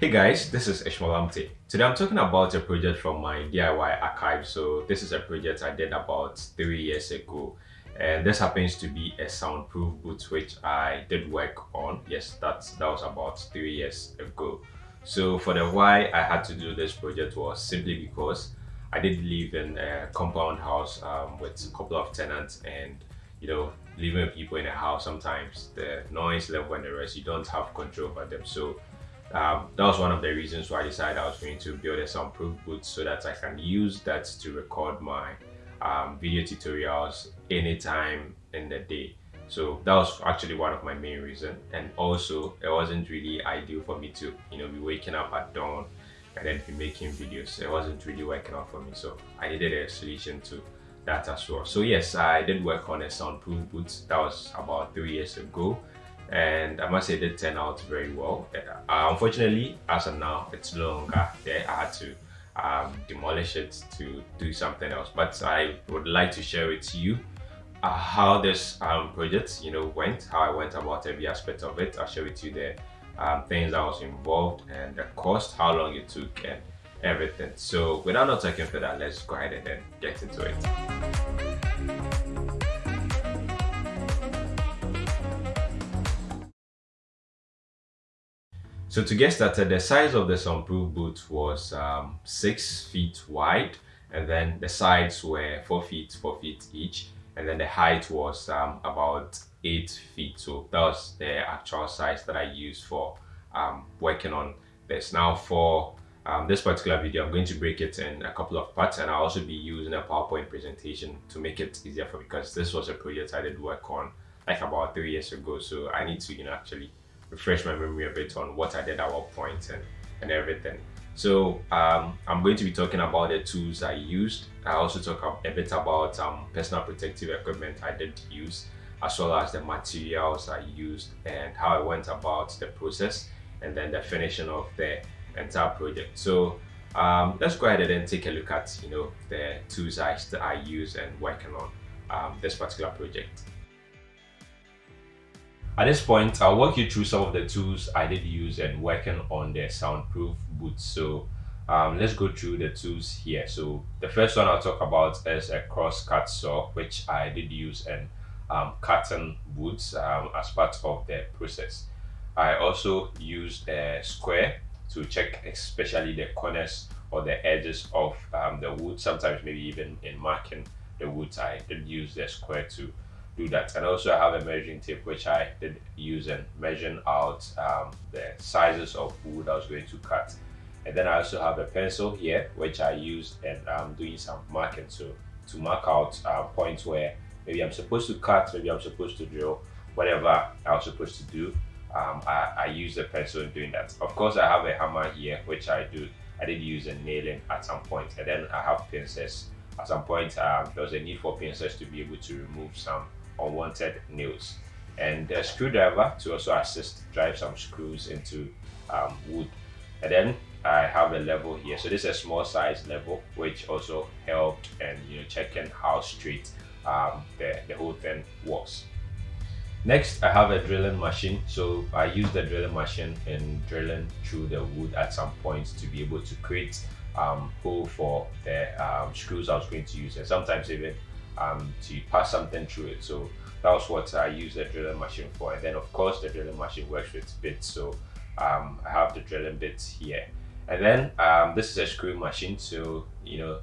Hey guys, this is Ishmael Today I'm talking about a project from my DIY archive. So this is a project I did about three years ago. And this happens to be a soundproof boot which I did work on. Yes, that's that was about three years ago. So for the why I had to do this project was simply because I did live in a compound house um, with a couple of tenants and you know living with people in a house sometimes the noise level and the rest you don't have control over them so um, that was one of the reasons why I decided I was going to build a soundproof booth so that I can use that to record my um, video tutorials anytime in the day. So that was actually one of my main reasons. And also it wasn't really ideal for me to, you know, be waking up at dawn and then be making videos. It wasn't really working out for me. So I needed a solution to that as well. So yes, I did work on a soundproof booth. That was about three years ago and I must say it did turn out very well. Uh, unfortunately, as of now, it's no longer there. I had to um, demolish it to do something else. But I would like to share with you uh, how this um, project, you know, went, how I went about every aspect of it. I'll share with you the um, things that was involved and the cost, how long it took, and everything. So without not talking further, let's go ahead and then get into it. So to get started, the size of the soundproof boot was um, 6 feet wide and then the sides were 4 feet, 4 feet each and then the height was um, about 8 feet. So that was the actual size that I used for um, working on this. Now for um, this particular video, I'm going to break it in a couple of parts and I'll also be using a PowerPoint presentation to make it easier for because this was a project I did work on like about three years ago. So I need to, you know, actually refresh my memory a bit on what I did at what point and, and everything. So um, I'm going to be talking about the tools I used. I also talk a bit about um, personal protective equipment I did use, as well as the materials I used and how I went about the process and then the finishing of the entire project. So um, let's go ahead and take a look at you know the tools I, I use and working on um, this particular project. At this point, I'll walk you through some of the tools I did use and working on the soundproof boots. So um, let's go through the tools here. So the first one I'll talk about is a cross cut saw, which I did use in um, cutting boots um, as part of the process. I also used a square to check especially the corners or the edges of um, the wood. Sometimes maybe even in marking the wood, I did use the square to do that. And also I have a measuring tape which I did use and measuring out um, the sizes of wood I was going to cut. And then I also have a pencil here which I used and I'm doing some marking so to mark out uh, points where maybe I'm supposed to cut maybe I'm supposed to drill whatever I was supposed to do um, I, I use the pencil in doing that. Of course I have a hammer here which I do I did use a nailing at some point. And then I have pincers. At some point um, there was a need for pincers to be able to remove some unwanted nails and a screwdriver to also assist drive some screws into um, wood. And then I have a level here. So this is a small size level which also helped and you know checking how straight um, the, the whole thing was. Next I have a drilling machine. So I use the drilling machine in drilling through the wood at some point to be able to create um, hole for the um, screws I was going to use. And sometimes even um, to pass something through it. So that was what I use the drilling machine for. And then of course the drilling machine works with bits. So um, I have the drilling bits here. And then um, this is a screw machine. So, you know,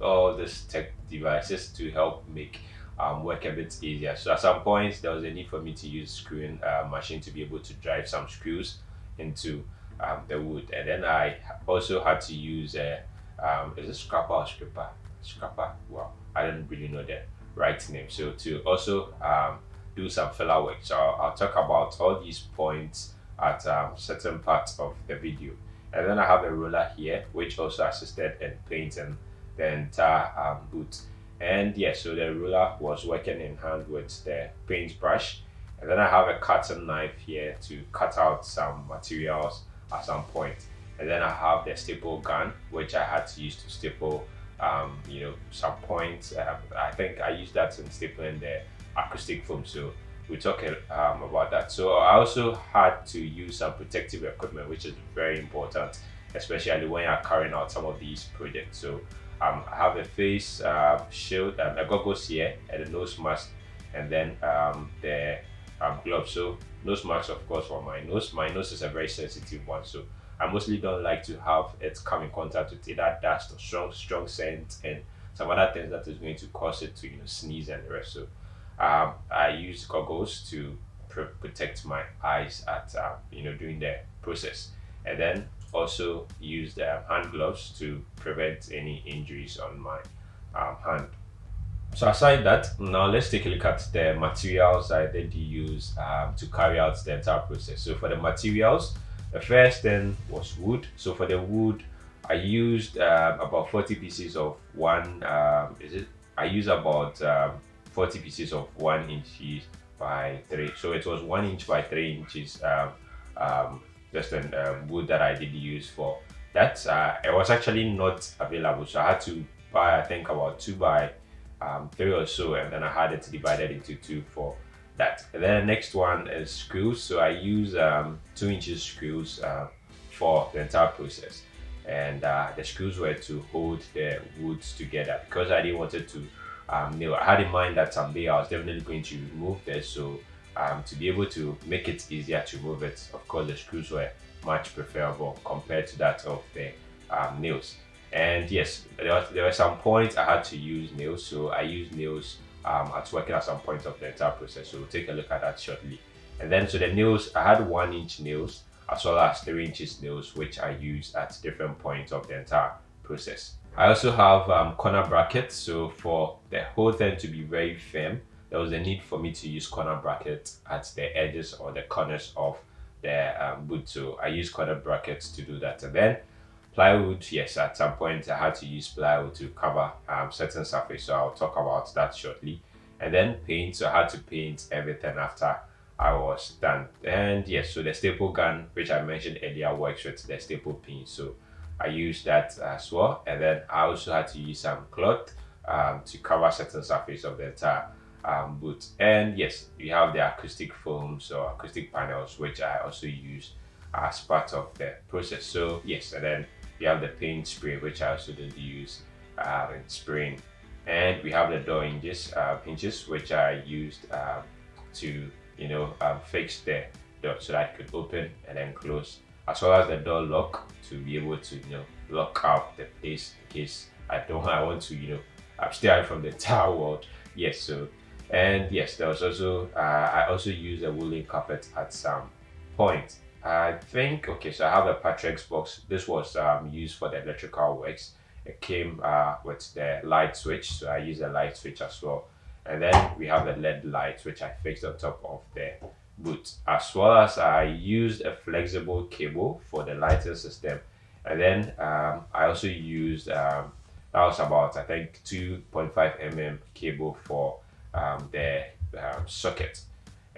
all these tech devices to help make um, work a bit easier. So at some point there was a need for me to use screwing uh, machine to be able to drive some screws into um, the wood. And then I also had to use a, um, is it scrapper or scraper? Scrapper, wow. I don't really know the right name. So to also um, do some filler work. So I'll, I'll, talk about all these points at um, certain parts of the video. And then I have a ruler here, which also assisted in painting the entire um, boot. And yeah, so the ruler was working in hand with the paintbrush. And then I have a cutting knife here to cut out some materials at some point. And then I have the staple gun, which I had to use to staple um, you know, some points. I think I use that in stapling the acoustic foam. So we talk um, about that. So I also had to use some protective equipment, which is very important, especially when you're carrying out some of these projects. So um, I have a face uh, shield, um, a goggles here, and a nose mask, and then um, the um, gloves. So nose mask, of course, for my nose. My nose is a very sensitive one, so I mostly don't like to have it come in contact with either dust or strong, strong scent and some other things that is going to cause it to you know sneeze and the rest. So um, I use goggles to pr protect my eyes at uh, you know during the process, and then also use the hand gloves to prevent any injuries on my um, hand. So aside that, now let's take a look at the materials I did use um, to carry out the entire process. So for the materials, the first thing was wood. So for the wood, I used um, about 40 pieces of one, um, is it? I used about um, 40 pieces of one inches by three. So it was one inch by three inches um, um, just an um, wood that I did use for that. Uh, it was actually not available. So I had to buy, I think about two by three or so. And then I had it divided into two for that. And then the next one is screws. So I use um, two inches screws uh, for the entire process. And uh, the screws were to hold the woods together because I didn't want it to um, I had in mind that someday I was definitely going to remove this. So um, to be able to make it easier to move it, of course, the screws were much preferable compared to that of the um, nails. And yes, there, was, there were some points I had to use nails. So I used nails um, at working at some point of the entire process. So we'll take a look at that shortly. And then so the nails, I had one inch nails as well as three inches nails, which I use at different points of the entire process. I also have um, corner brackets. So for the whole thing to be very firm, there was a need for me to use corner brackets at the edges or the corners of the um, boot. So I use corner brackets to do that. And then plywood, yes, at some point I had to use plywood to cover um, certain surface. So I'll talk about that shortly. And then paint, so I had to paint everything after I was done. And yes, so the staple gun, which I mentioned earlier, works with the staple pin. So I used that as well. And then I also had to use some cloth um, to cover certain surface of the entire um, boot. And yes, you have the acoustic foams or acoustic panels, which I also use as part of the process. So yes, and then you have the paint spray, which I also did use uh, in spraying. And we have the door hinges, uh, hinges which I used um, to, you know, um, fix the door so that I could open and then close as well as the door lock to be able to you know lock up the place in case I don't I want to you know abstain from the tower world yes so and yes there was also uh, I also use a woolen carpet at some point I think okay so I have a pattress box this was um, used for the electrical works. It came uh, with the light switch so I use a light switch as well. And then we have the LED lights, which I fixed on top of the boot. As well as I used a flexible cable for the lighting system. And then um, I also used um, that was about I think 2.5 mm cable for um, the um, socket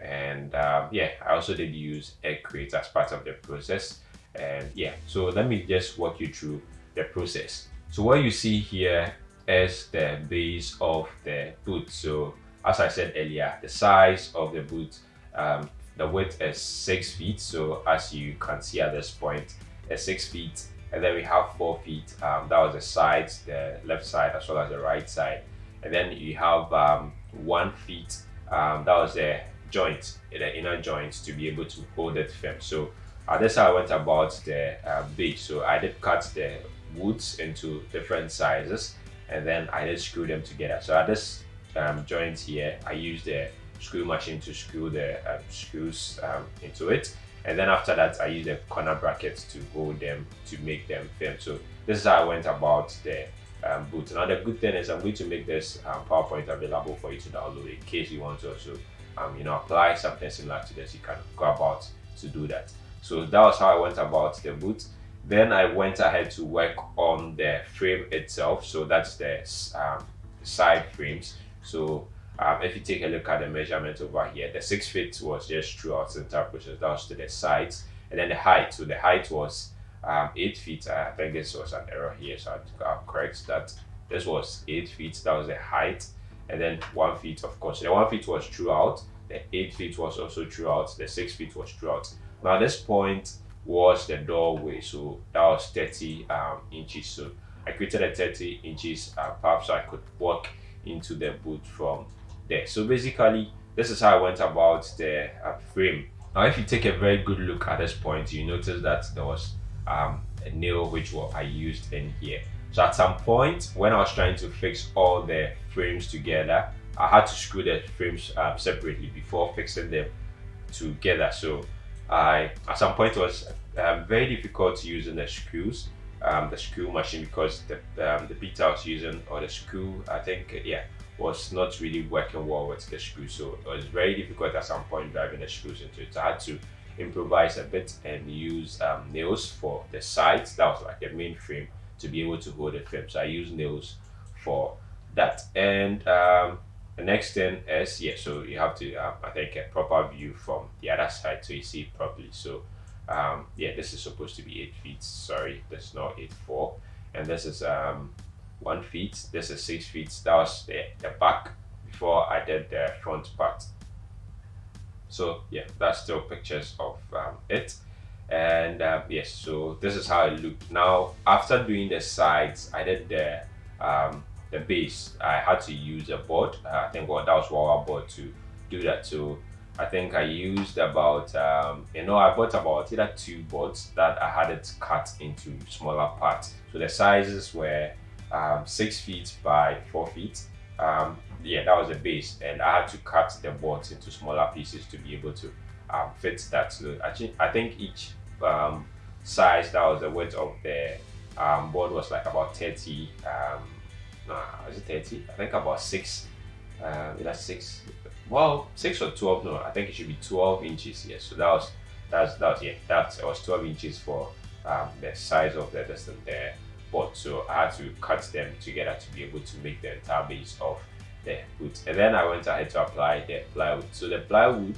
and um, yeah I also did use egg crates as part of the process and yeah so let me just walk you through the process so what you see here is the base of the boot so as I said earlier the size of the boot um, the width is six feet. So as you can see at this point, it's six feet. And then we have four feet. Um, that was the sides, the left side as well as the right side. And then you have um, one feet. Um, that was the joint, the inner joint to be able to hold it firm. So uh, that's how I went about the uh, base. So I did cut the woods into different sizes and then I did screw them together. So at this um, joint here, I used the screw machine to screw the um, screws um, into it and then after that I use the corner brackets to hold them to make them firm so this is how I went about the um, boot now the good thing is I'm going to make this um, PowerPoint available for you to download in case you want to also um, you know apply something similar to this you can go about to do that. So that was how I went about the boot then I went ahead to work on the frame itself. So that's the um, side frames. So um, if you take a look at the measurement over here, the six feet was just throughout the entire process, that was to the sides, and then the height. So the height was um, eight feet. I think this was an error here, so I'll correct that. This was eight feet, that was the height, and then one feet, of course. The one feet was throughout, the 8 feet was also throughout, the 6 feet was throughout. Now this point was the doorway, so that was 30 um, inches. So I created a 30 inches uh, path so I could walk into the boot from there. So basically, this is how I went about the uh, frame. Now, if you take a very good look at this point, you notice that there was um, a nail which I used in here. So at some point, when I was trying to fix all the frames together, I had to screw the frames um, separately before fixing them together. So I, at some point, it was um, very difficult using the screws, um, the screw machine because the um, the bit I was using or the screw, I think, yeah, was not really working well with the screw. So it was very difficult at some point driving the screws into it. So I had to improvise a bit and use um, nails for the sides. That was like the main frame to be able to hold the frame. So I use nails for that. And um, the next thing is, yeah, so you have to, um, I think, a proper view from the other side so you see it properly. So um, yeah, this is supposed to be 8 feet. Sorry, that's not 8 4. And this is um, 1 feet. This is 6 feet. That was the, the back before I did the front part. So yeah, that's still pictures of um, it and uh, yes so this is how it looked now after doing the sides i did the um, the base. I had to use a board. Uh, i think well that was what i bought to do that. So i think i used about um, you know i bought about either two boards that i had it cut into smaller parts. So the sizes were um, six feet by four feet. Um, yeah that was the base. And i had to cut the boards into smaller pieces to be able to um, fit that. So i think each um, size that was the width of the um, board was like about 30 um nah, is it 30 i think about six uh, that's six? Well six or 12 no i think it should be 12 inches yes so that was that's that was yeah that was 12 inches for um, the size of the distance there board so i had to cut them together to be able to make the entire base of the boot and then i went ahead to apply the plywood. So the plywood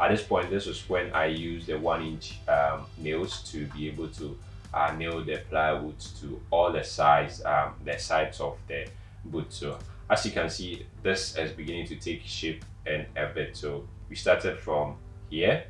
at this point this was when i used the one inch um, nails to be able to uh, nail the plywood to all the sides um, the sides of the boot. So as you can see this is beginning to take shape and a bit. So we started from here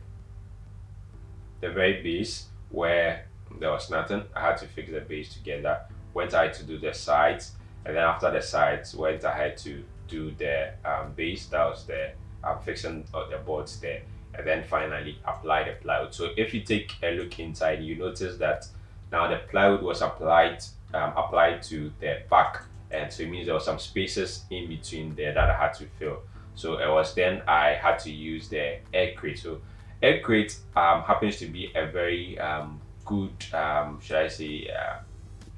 the very base where there was nothing. I had to fix the base together. Went ahead to do the sides and then after the sides went ahead to do the um, base. That was the um, fixing of the boards there and then finally apply the plywood. So if you take a look inside, you notice that now the plywood was applied um, applied to the back and so it means there were some spaces in between there that I had to fill. So it was then I had to use the egg crate. So egg crate um, happens to be a very um, good, um, should I say, uh,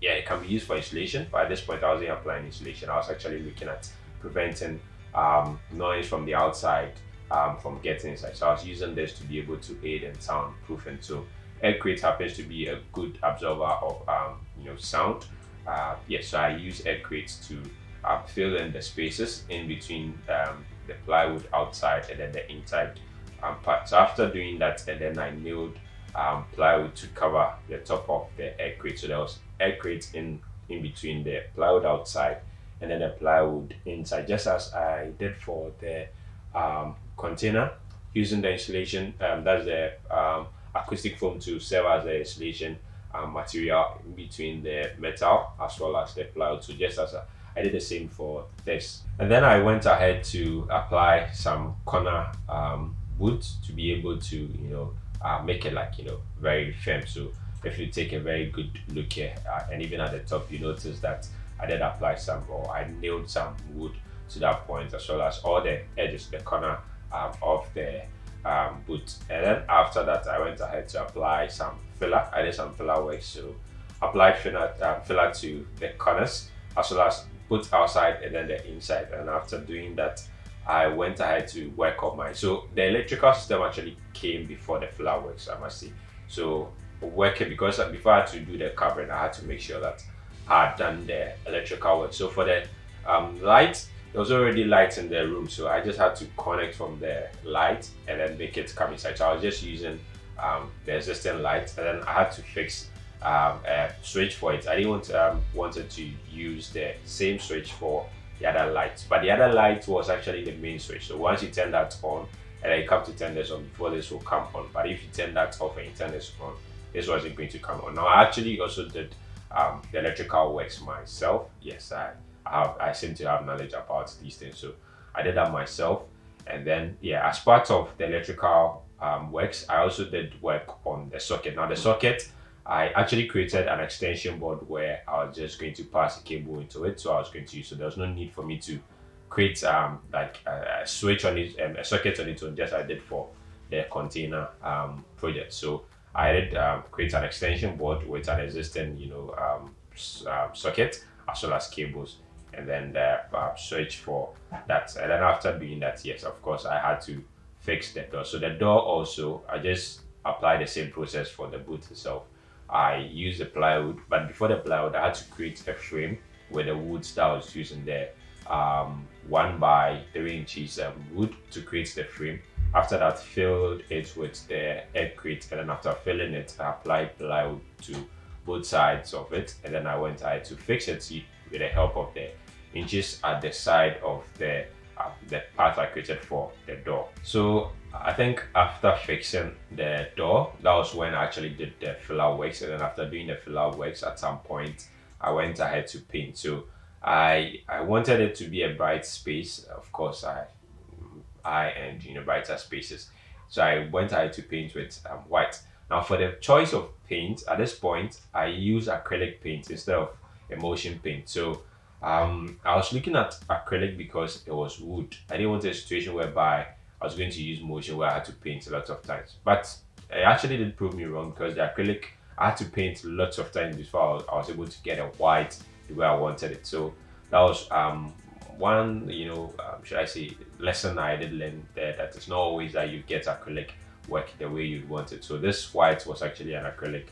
yeah, it can be used for insulation. But at this point, I wasn't applying insulation. I was actually looking at preventing um, noise from the outside um, from getting inside. So I was using this to be able to aid in soundproofing. So egg crate happens to be a good absorber of um, you know sound. Uh, yes, yeah, so I use egg crate to uh, fill in the spaces in between um, the plywood outside and then the inside um, part. So after doing that, and then I nailed um, plywood to cover the top of the egg crate. So there was egg crate in in between the plywood outside and then the plywood inside, just as I did for the um, container using the insulation um, that's the um, acoustic foam to serve as the insulation um, material between the metal as well as the plywood. So just as a, I did the same for this. And then I went ahead to apply some corner um, wood to be able to you know uh, make it like you know very firm. So if you take a very good look here uh, and even at the top you notice that I did apply some or I nailed some wood to that point as well as all the edges the corner um, of the um, boot. And then after that I went ahead to apply some filler. I did some filler work so apply filler, um, filler to the corners as well as both outside and then the inside. And after doing that I went ahead to work on my so the electrical system actually came before the filler works I must say. So working because before I had to do the covering I had to make sure that I had done the electrical work. So for the um, light there was already lights in their room so I just had to connect from the light and then make it come inside so I was just using um, the existing light and then I had to fix um, a switch for it I didn't want um, wanted to use the same switch for the other light but the other light was actually the main switch so once you turn that on and then you come to turn this on before this will come on. But if you turn that off and you turn this on, this wasn't going to come on. Now I actually also did um, the electrical works myself. Yes, I have I seem to have knowledge about these things, so I did that myself. And then yeah, as part of the electrical um, works, I also did work on the socket. Now the socket, I actually created an extension board where I was just going to pass a cable into it, so I was going to use. So there was no need for me to create um like a, a switch on it, um, a socket on its own, just I did for the container um project. So I did um, create an extension board with an existing, you know, um, uh, socket as well as cables and then the uh, switch for that. And then after doing that, yes, of course, I had to fix the door. So the door also, I just applied the same process for the boot itself. I used the plywood, but before the plywood, I had to create a frame with the wood that I was using there. Um, one by three inches um, wood to create the frame after that, filled it with the egg crate, and then after filling it, I applied plywood to both sides of it, and then I went ahead to fix it with the help of the hinges at the side of the uh, the part I created for the door. So I think after fixing the door, that was when I actually did the filler works, and then after doing the filler works, at some point I went ahead to paint. So I I wanted it to be a bright space. Of course, I I and you know brighter spaces. So I went ahead to paint with um, white. Now for the choice of paint, at this point, I use acrylic paint instead of emulsion paint. So um, I was looking at acrylic because it was wood. I didn't want a situation whereby I was going to use motion where I had to paint a lot of times. But it actually did prove me wrong because the acrylic, I had to paint lots of times before I was, able to get a white the way I wanted it. So that was um, one, you know, um, should I say, lesson I did learn there that it's not always that you get acrylic work the way you'd want it. So this white was actually an acrylic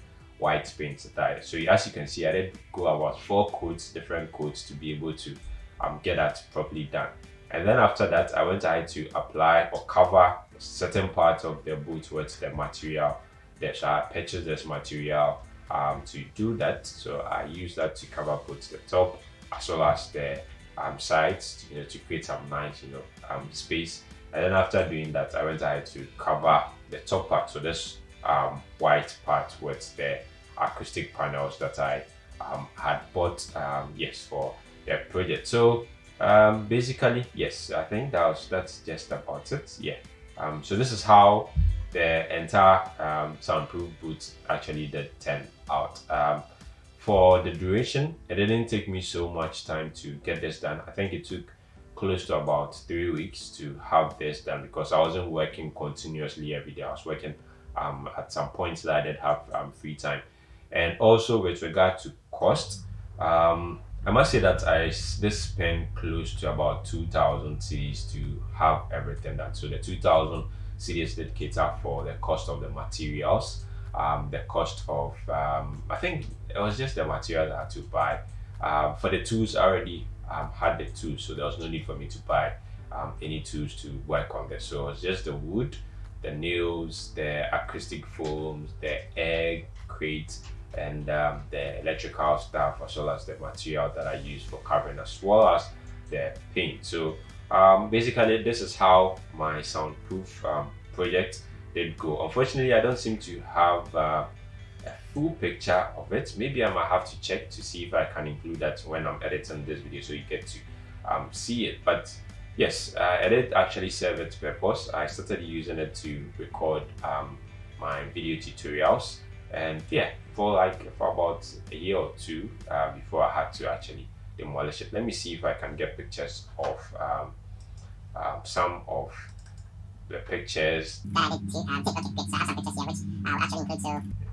white paint that so as you can see I did go about four coats different coats to be able to um, get that properly done and then after that I went ahead to apply or cover certain parts of the boot with the material that I purchased this material um, to do that so I use that to cover both the top as well as the um, sides, you know, to create some nice, you know, um, space. And then after doing that, I went ahead to cover the top part. So this um, white part with the acoustic panels that I um, had bought, um, yes, for the project. So um, basically, yes, I think that was, that's just about it. Yeah. Um, so this is how the entire soundproof boots actually did turn out. For the duration, it didn't take me so much time to get this done. I think it took close to about three weeks to have this done because I wasn't working continuously every day. I was working um, at some points that I did have um, free time. And also with regard to cost, um, I must say that I this spent close to about 2,000 cedis to have everything done. So the 2,000 cedis did cater for the cost of the materials um, the cost of um, I think it was just the material I had to buy. Um, for the tools, I already um, had the tools, so there was no need for me to buy um, any tools to work on this. So it was just the wood, the nails, the acoustic foams, the egg crate, and um, the electrical stuff, as well as the material that I use for covering, as well as the paint. So basically, this is how my soundproof project did go. Unfortunately, I don't seem to have uh, a full picture of it. Maybe I might have to check to see if I can include that when I'm editing this video so you get to um, see it. But yes, uh, it did actually serve its purpose. I started using it to record um, my video tutorials and yeah, for like for about a year or two uh, before I had to actually demolish it. Let me see if I can get pictures of um, uh, some of the pictures.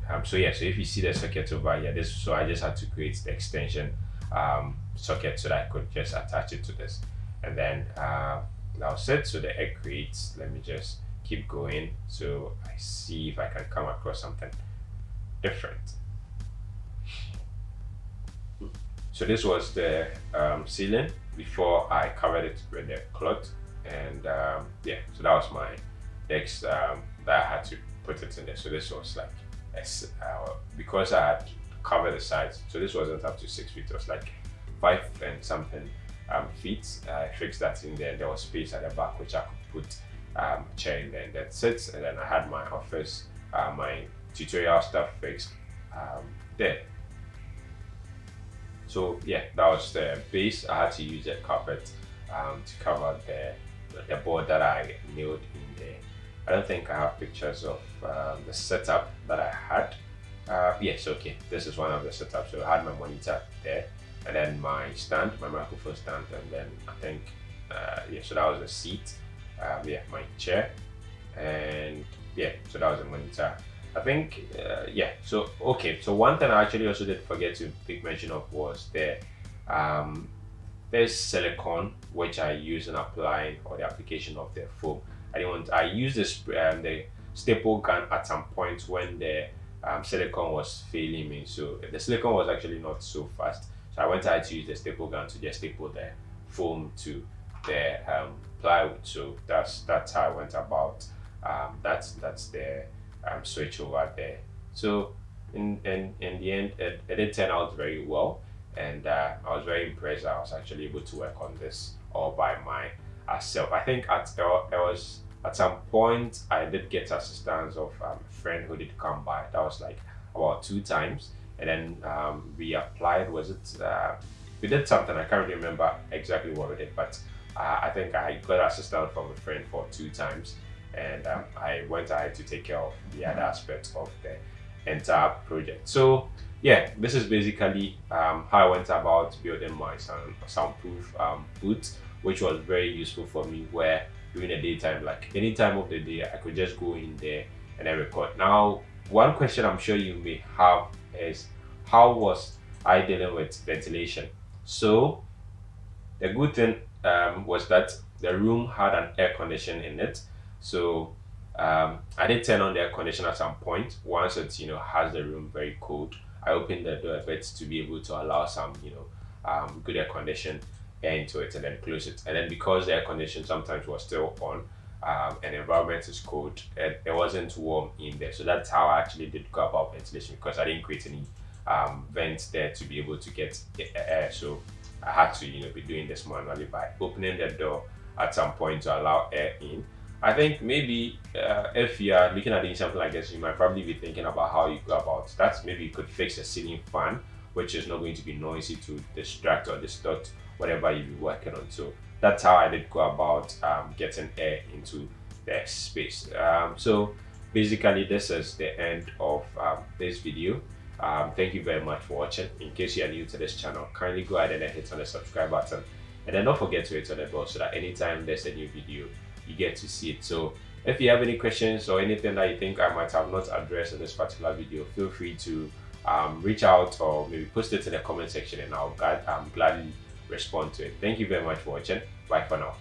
Um, so yeah, so if you see the socket over here, this so I just had to create the extension um, socket so that I could just attach it to this, and then uh, was it. So the egg creates. Let me just keep going so I see if I can come across something different. So this was the um, ceiling before I covered it with the cloth and um, yeah so that was my next um, that I had to put it in there. So this was like uh, because I had covered the sides so this wasn't up to six feet it was like five and something um, feet. I fixed that in there there was space at the back which I could put um, chair in there and that's it. And then I had my office uh, my tutorial stuff fixed um, there. So yeah that was the base. I had to use a carpet um, to cover the the board that I nailed in there. I don't think I have pictures of um, the setup that I had. Uh, yes okay this is one of the setups. So I had my monitor there and then my stand my microphone stand and then I think uh, yeah so that was the seat. Um, yeah my chair and yeah so that was the monitor I think uh, yeah so okay so one thing I actually also did forget to make mention of was the um, there's silicone which I use in applying or the application of the foam I didn't want I used this um, the staple gun at some point when the um, silicone was failing me. So the silicone was actually not so fast. So I went ahead to use the staple gun to just staple the foam to the um, plywood. So that's that's how I went about um, that's that's the um, switch over there. So in, in in the end it, it did turn out very well and uh, I was very impressed I was actually able to work on this all by my myself. I think at it was at some point I did get assistance of um, a friend who did come by. That was like about two times and then um, we applied was it uh, we did something I can't remember exactly what we did but uh, I think I got assistance from a friend for two times and um, I went ahead to take care of the other aspects of the entire project. So yeah, this is basically um, how I went about building my sound, soundproof um, booth, which was very useful for me where during the daytime, like any time of the day, I could just go in there and then record. Now, one question I'm sure you may have is how was I dealing with ventilation? So the good thing um, was that the room had an air condition in it. So um, I did turn on the air conditioner at some point. Once it you know has the room very cold, I opened the door a bit to be able to allow some you know um, good air condition air into it and then close it. And then because the air condition sometimes was still on um, and environment is cold, it, it wasn't warm in there. So that's how I actually did go about ventilation because I didn't create any um, vents there to be able to get air. So I had to, you know, be doing this manually by opening the door at some point to allow air in. I think maybe uh, if you are looking at doing something like this, you might probably be thinking about how you go about that. Maybe you could fix a ceiling fan, which is not going to be noisy to distract or distort whatever you're working on. So that's how I did go about um, getting air into the space. Um, so basically, this is the end of um, this video. Um, thank you very much for watching. In case you are new to this channel, kindly go ahead and hit on the subscribe button. And then don't forget to hit on the bell so that anytime there's a new video, you get to see it. So if you have any questions or anything that you think I might have not addressed in this particular video, feel free to um, reach out or maybe post it in the comment section and I'll um, gladly respond to it. Thank you very much for watching. Bye for now.